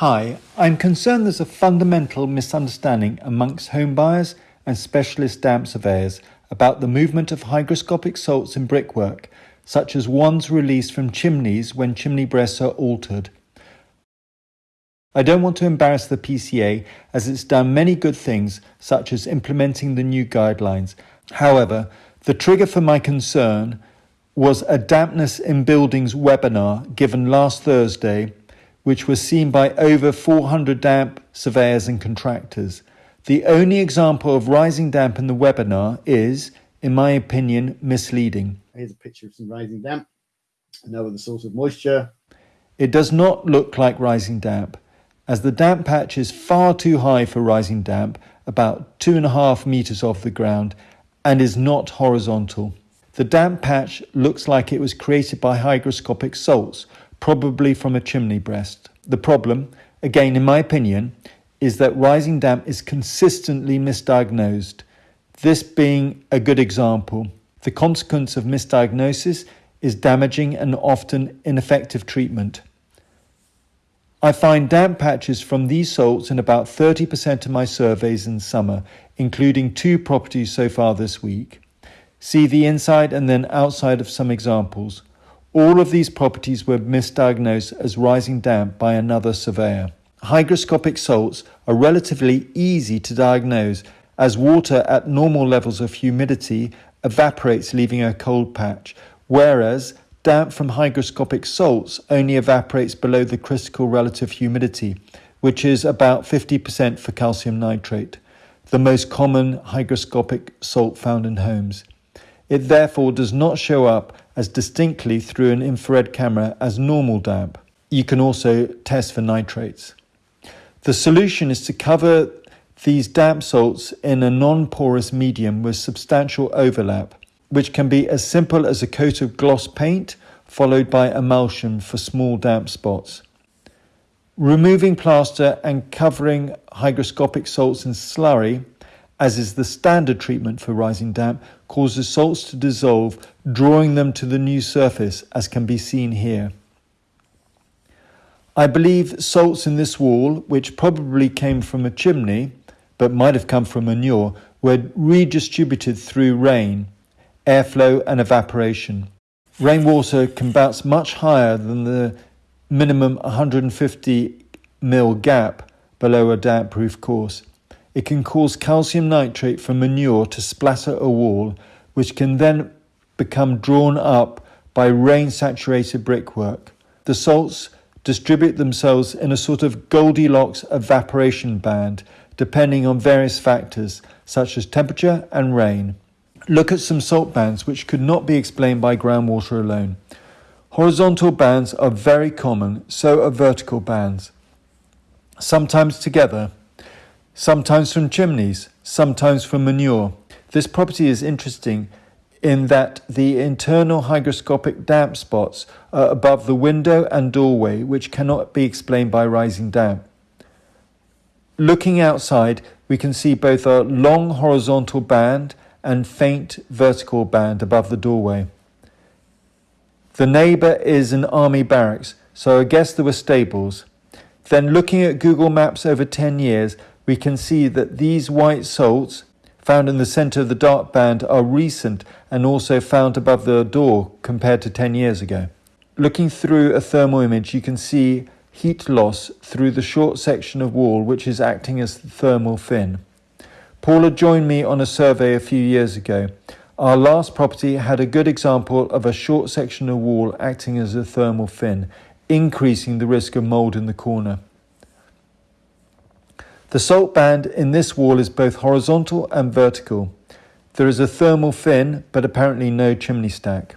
Hi, I'm concerned there's a fundamental misunderstanding amongst home buyers and specialist damp surveyors about the movement of hygroscopic salts in brickwork, such as ones released from chimneys when chimney breasts are altered. I don't want to embarrass the PCA as it's done many good things, such as implementing the new guidelines. However, the trigger for my concern was a dampness in buildings webinar given last Thursday which was seen by over 400 damp surveyors and contractors. The only example of rising damp in the webinar is, in my opinion, misleading. Here's a picture of some rising damp. Another the source of moisture. It does not look like rising damp, as the damp patch is far too high for rising damp, about two and a half meters off the ground, and is not horizontal. The damp patch looks like it was created by hygroscopic salts, probably from a chimney breast. The problem, again in my opinion, is that rising damp is consistently misdiagnosed. This being a good example. The consequence of misdiagnosis is damaging and often ineffective treatment. I find damp patches from these salts in about 30% of my surveys in summer, including two properties so far this week. See the inside and then outside of some examples. All of these properties were misdiagnosed as rising damp by another surveyor. Hygroscopic salts are relatively easy to diagnose as water at normal levels of humidity evaporates leaving a cold patch, whereas damp from hygroscopic salts only evaporates below the critical relative humidity, which is about 50% for calcium nitrate, the most common hygroscopic salt found in homes. It therefore does not show up as distinctly through an infrared camera as normal damp. You can also test for nitrates. The solution is to cover these damp salts in a non-porous medium with substantial overlap, which can be as simple as a coat of gloss paint followed by emulsion for small damp spots. Removing plaster and covering hygroscopic salts in slurry as is the standard treatment for rising damp, causes salts to dissolve, drawing them to the new surface, as can be seen here. I believe salts in this wall, which probably came from a chimney, but might have come from manure, were redistributed through rain, airflow and evaporation. Rainwater can bounce much higher than the minimum 150 mil gap below a damp-proof course. It can cause calcium nitrate from manure to splatter a wall, which can then become drawn up by rain saturated brickwork. The salts distribute themselves in a sort of Goldilocks evaporation band, depending on various factors such as temperature and rain. Look at some salt bands which could not be explained by groundwater alone. Horizontal bands are very common, so are vertical bands. Sometimes together, sometimes from chimneys, sometimes from manure. This property is interesting in that the internal hygroscopic damp spots are above the window and doorway, which cannot be explained by rising damp. Looking outside, we can see both a long horizontal band and faint vertical band above the doorway. The neighbour is an army barracks, so I guess there were stables. Then looking at Google Maps over 10 years, we can see that these white salts found in the center of the dark band are recent and also found above the door compared to 10 years ago. Looking through a thermal image, you can see heat loss through the short section of wall which is acting as the thermal fin. Paula joined me on a survey a few years ago. Our last property had a good example of a short section of wall acting as a thermal fin, increasing the risk of mould in the corner. The salt band in this wall is both horizontal and vertical. There is a thermal fin, but apparently no chimney stack.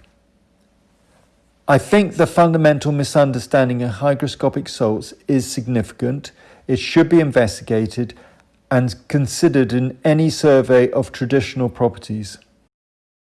I think the fundamental misunderstanding of hygroscopic salts is significant. It should be investigated and considered in any survey of traditional properties.